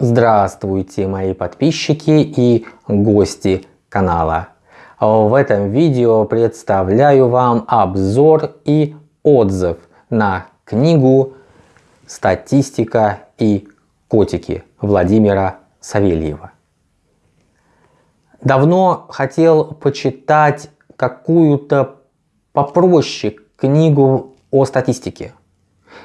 Здравствуйте, мои подписчики и гости канала. В этом видео представляю вам обзор и отзыв на книгу «Статистика и котики» Владимира Савельева. Давно хотел почитать какую-то попроще книгу о статистике.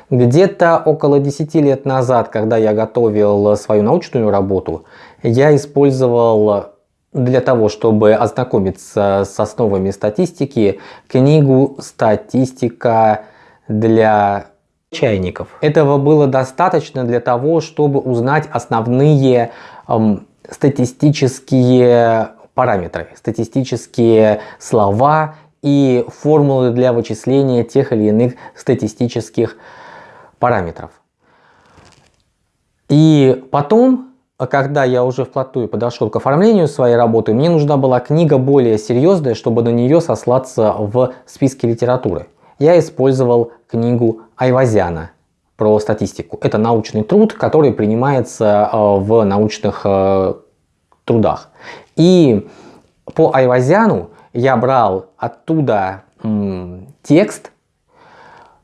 Где-то около 10 лет назад, когда я готовил свою научную работу, я использовал для того, чтобы ознакомиться с основами статистики, книгу «Статистика для чайников». Этого было достаточно для того, чтобы узнать основные эм, статистические параметры, статистические слова и формулы для вычисления тех или иных статистических параметров. И потом, когда я уже вплотную подошел к оформлению своей работы, мне нужна была книга более серьезная, чтобы на нее сослаться в списке литературы. Я использовал книгу Айвазяна про статистику. Это научный труд, который принимается э, в научных э, трудах. И по Айвазяну я брал оттуда текст,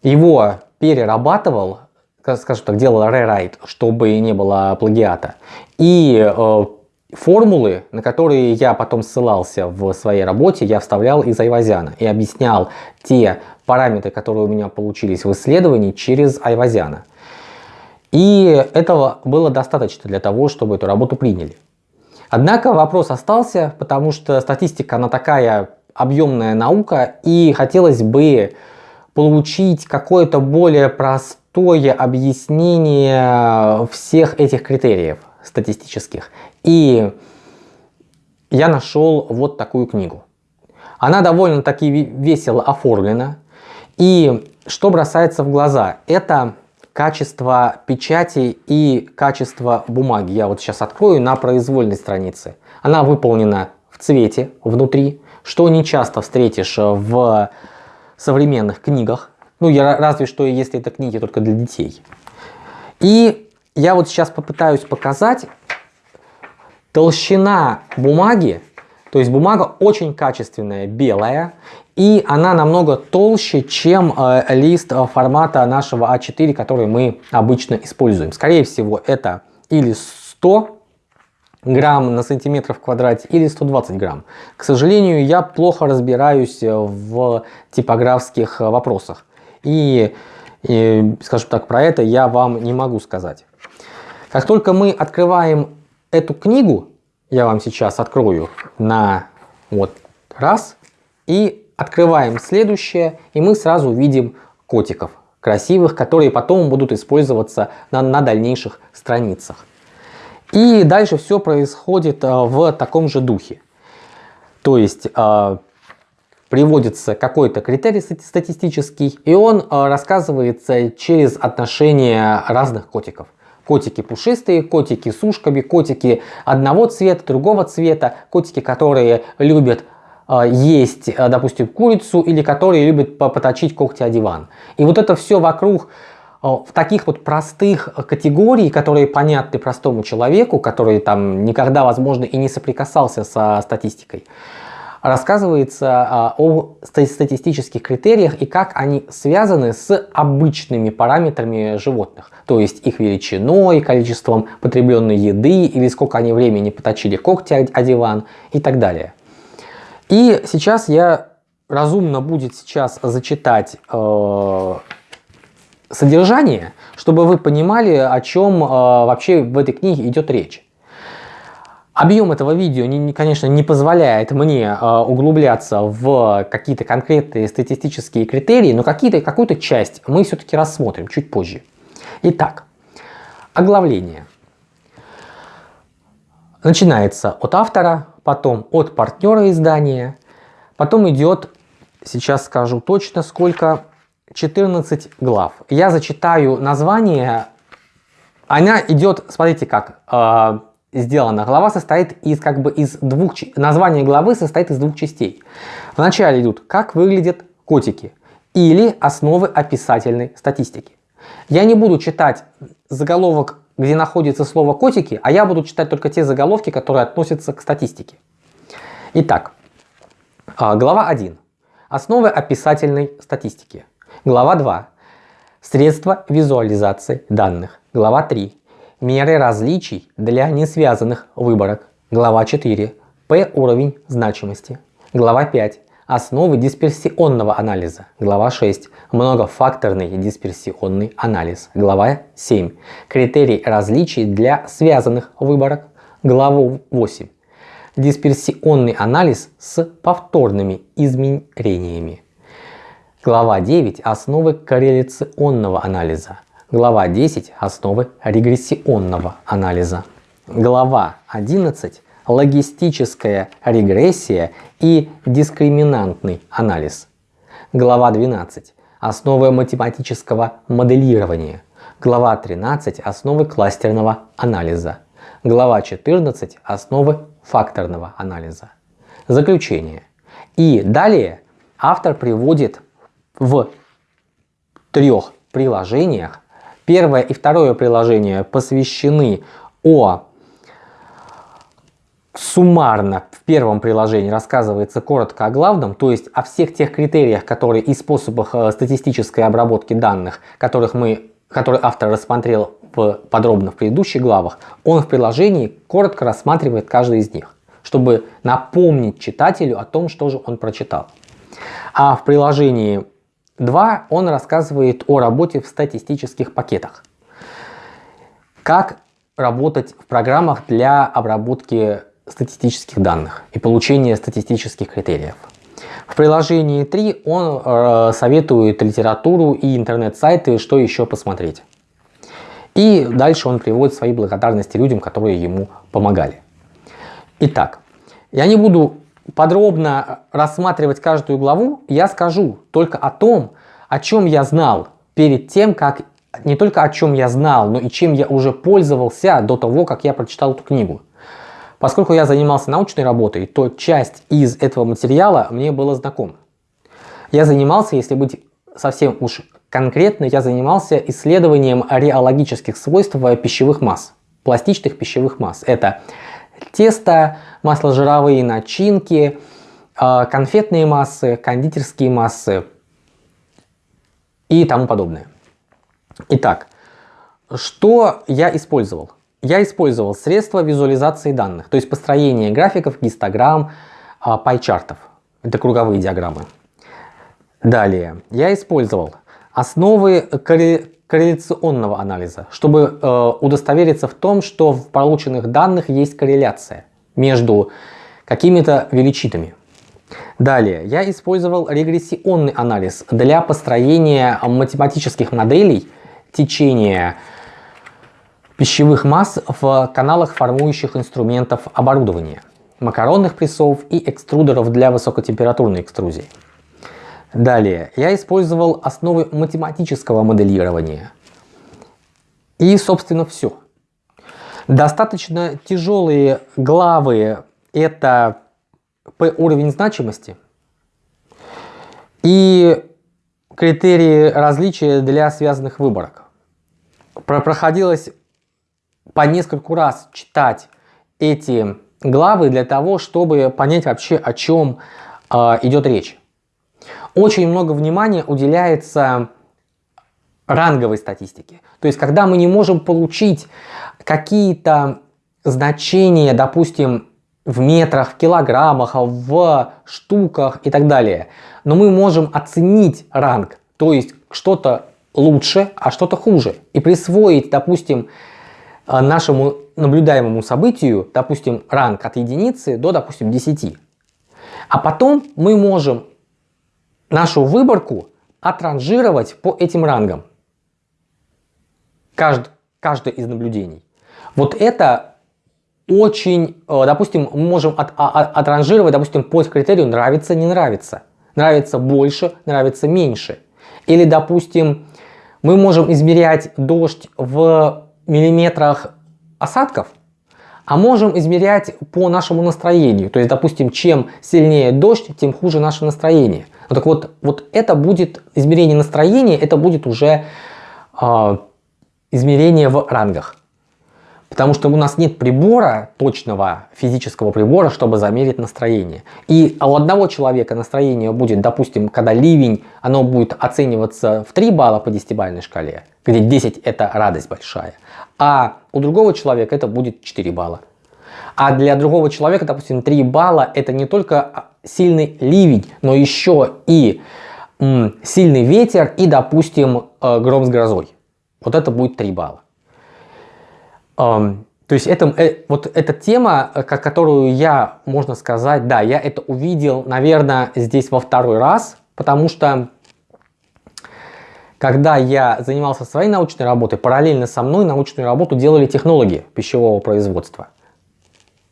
его перерабатывал, скажем так, делал рерайт, чтобы не было плагиата. И э, формулы, на которые я потом ссылался в своей работе, я вставлял из Айвазяна и объяснял те параметры, которые у меня получились в исследовании через Айвазяна. И этого было достаточно для того, чтобы эту работу приняли. Однако вопрос остался, потому что статистика, она такая объемная наука, и хотелось бы получить какое-то более простое объяснение всех этих критериев статистических. И я нашел вот такую книгу. Она довольно-таки весело оформлена. И что бросается в глаза? Это качество печати и качество бумаги. Я вот сейчас открою на произвольной странице. Она выполнена в цвете внутри, что не часто встретишь в современных книгах. Ну, я, разве что если это книги только для детей. И я вот сейчас попытаюсь показать толщина бумаги. То есть бумага очень качественная, белая. И она намного толще, чем э, лист формата нашего А4, который мы обычно используем. Скорее всего, это или 100 грамм на сантиметр в квадрате или 120 грамм. К сожалению, я плохо разбираюсь э, в типографских э, вопросах. И, и, скажем так, про это я вам не могу сказать. Как только мы открываем эту книгу, я вам сейчас открою на вот раз и Открываем следующее, и мы сразу видим котиков красивых, которые потом будут использоваться на, на дальнейших страницах. И дальше все происходит э, в таком же духе. То есть э, приводится какой-то критерий статистический, и он э, рассказывается через отношения разных котиков. Котики пушистые, котики с ушками, котики одного цвета, другого цвета, котики, которые любят а, есть, а, допустим, курицу или которые любят поточить когти о диван. И вот это все вокруг а, в таких вот простых категорий, которые понятны простому человеку, который там никогда, возможно, и не соприкасался со статистикой, рассказывается о статистических критериях и как они связаны с обычными параметрами животных, то есть их величиной, количеством потребленной еды или сколько они времени поточили когти о диван и так далее. И сейчас я разумно будет сейчас зачитать э, содержание, чтобы вы понимали, о чем э, вообще в этой книге идет речь. Объем этого видео, не, конечно, не позволяет мне э, углубляться в какие-то конкретные статистические критерии, но какую-то часть мы все-таки рассмотрим чуть позже. Итак, оглавление. Начинается от автора, потом от партнера издания, потом идет, сейчас скажу точно сколько, 14 глав. Я зачитаю название, она идет, смотрите как э, сделана. Глава состоит из как бы из двух, название главы состоит из двух частей. Вначале идут, как выглядят котики или основы описательной статистики. Я не буду читать заголовок где находится слово котики, а я буду читать только те заголовки, которые относятся к статистике. Итак, а, глава 1. Основы описательной статистики. Глава 2. Средства визуализации данных. Глава 3. Меры различий для несвязанных выборок. Глава 4. P уровень значимости. Глава 5. Основы дисперсионного анализа. Глава 6. Многофакторный дисперсионный анализ. Глава 7. Критерий различий для связанных выборок. Глава 8. Дисперсионный анализ с повторными измерениями. Глава 9. Основы корреляционного анализа. Глава 10. Основы регрессионного анализа. Глава 11 логистическая регрессия и дискриминантный анализ. Глава 12. Основы математического моделирования. Глава 13. Основы кластерного анализа. Глава 14. Основы факторного анализа. Заключение. И далее автор приводит в трех приложениях. Первое и второе приложение посвящены о суммарно в первом приложении рассказывается коротко о главном, то есть о всех тех критериях, которые и способах э, статистической обработки данных, которых мы, которые автор рассмотрел подробно в предыдущих главах, он в приложении коротко рассматривает каждый из них, чтобы напомнить читателю о том, что же он прочитал. А в приложении 2 он рассказывает о работе в статистических пакетах. Как работать в программах для обработки статистических данных и получения статистических критериев. В приложении 3 он э, советует литературу и интернет-сайты, что еще посмотреть. И дальше он приводит свои благодарности людям, которые ему помогали. Итак, я не буду подробно рассматривать каждую главу, я скажу только о том, о чем я знал перед тем, как не только о чем я знал, но и чем я уже пользовался до того, как я прочитал эту книгу. Поскольку я занимался научной работой, то часть из этого материала мне была знакома. Я занимался, если быть совсем уж конкретно, я занимался исследованием реологических свойств пищевых масс, пластичных пищевых масс. Это тесто, масложировые начинки, а, конфетные массы, кондитерские массы и тому подобное. Итак, что я использовал? я использовал средства визуализации данных, то есть построение графиков, гистограмм, а, пайчартов. Это круговые диаграммы. Далее, я использовал основы корреляционного анализа, чтобы э, удостовериться в том, что в полученных данных есть корреляция между какими-то величинами. Далее, я использовал регрессионный анализ для построения математических моделей течения пищевых масс в каналах формующих инструментов оборудования, макаронных прессов и экструдеров для высокотемпературной экструзии. Далее, я использовал основы математического моделирования. И, собственно, все. Достаточно тяжелые главы – это P уровень значимости и критерии различия для связанных выборок. Проходилось по нескольку раз читать эти главы для того, чтобы понять вообще, о чем э, идет речь. Очень много внимания уделяется ранговой статистике. То есть, когда мы не можем получить какие-то значения, допустим, в метрах, в килограммах, в штуках и так далее, но мы можем оценить ранг, то есть что-то лучше, а что-то хуже, и присвоить, допустим, а, нашему наблюдаемому событию, допустим, ранг от единицы до, допустим, 10. А потом мы можем нашу выборку отранжировать по этим рангам. Кажд, каждое из наблюдений. Вот это очень, э, допустим, мы можем от, а, а, отранжировать, допустим, по критерию нравится, не нравится. Нравится больше, нравится меньше. Или, допустим, мы можем измерять дождь в миллиметрах осадков, а можем измерять по нашему настроению. То есть, допустим, чем сильнее дождь, тем хуже наше настроение. Ну, так вот, вот это будет измерение настроения, это будет уже э, измерение в рангах. Потому что у нас нет прибора, точного физического прибора, чтобы замерить настроение. И у одного человека настроение будет, допустим, когда ливень, оно будет оцениваться в 3 балла по 10-бальной шкале, где 10 это радость большая. А у другого человека это будет 4 балла. А для другого человека, допустим, 3 балла это не только сильный ливень, но еще и сильный ветер и, допустим, э, гром с грозой. Вот это будет 3 балла. То есть это, э, вот эта тема, э, которую я, можно сказать, да, я это увидел, наверное, здесь во второй раз, потому что когда я занимался своей научной работой, параллельно со мной научную работу делали технологи пищевого производства.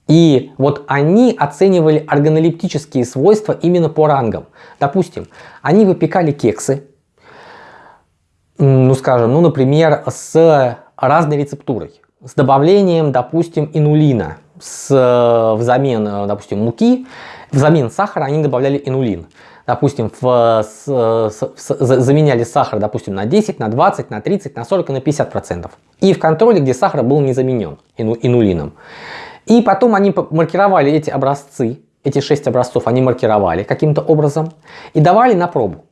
И вот они оценивали органолептические свойства именно по рангам. Допустим, они выпекали кексы, ну скажем, ну например, с разной рецептурой с добавлением, допустим, инулина с, э, взамен, э, допустим, муки, взамен сахара они добавляли инулин. Допустим, в, с, с, с, заменяли сахар, допустим, на 10, на 20, на 30, на 40 и на 50 процентов. И в контроле, где сахар был не заменен ину, инулином. И потом они маркировали эти образцы, эти 6 образцов они маркировали каким-то образом и давали на пробу.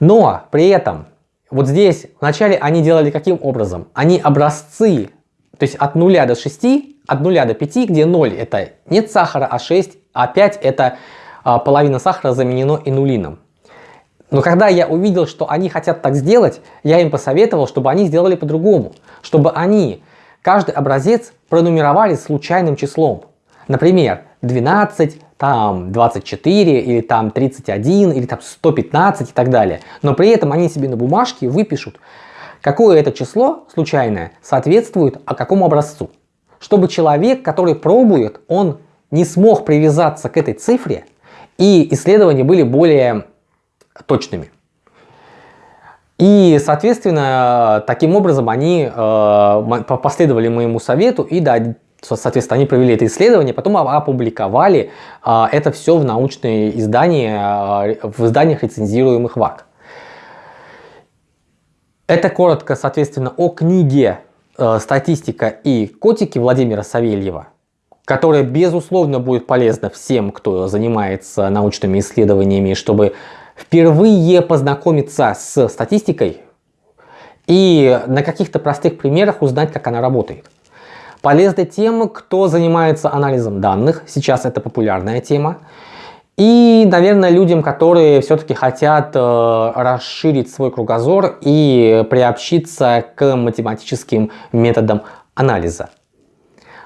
Но при этом вот здесь вначале они делали каким образом? Они образцы, то есть от 0 до 6, от 0 до 5, где 0 это нет сахара, а 6, а 5 это а, половина сахара заменено инулином. Но когда я увидел, что они хотят так сделать, я им посоветовал, чтобы они сделали по-другому. Чтобы они каждый образец пронумеровали случайным числом. Например, 12, там 24 или там 31 или там 115 и так далее. Но при этом они себе на бумажке выпишут, какое это число случайное соответствует а какому образцу. Чтобы человек, который пробует, он не смог привязаться к этой цифре и исследования были более точными. И, соответственно, таким образом они э, последовали моему совету и да, Соответственно, они провели это исследование, потом опубликовали а, это все в научные издания, а, в изданиях рецензируемых ВАК. Это коротко, соответственно, о книге э, «Статистика и котики» Владимира Савельева, которая, безусловно, будет полезна всем, кто занимается научными исследованиями, чтобы впервые познакомиться с статистикой и на каких-то простых примерах узнать, как она работает. Полезна тем, кто занимается анализом данных. Сейчас это популярная тема. И, наверное, людям, которые все-таки хотят э, расширить свой кругозор и приобщиться к математическим методам анализа.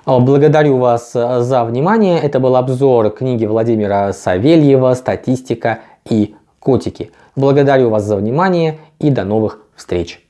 Э, благодарю вас за внимание. Это был обзор книги Владимира Савельева «Статистика и котики». Благодарю вас за внимание и до новых встреч.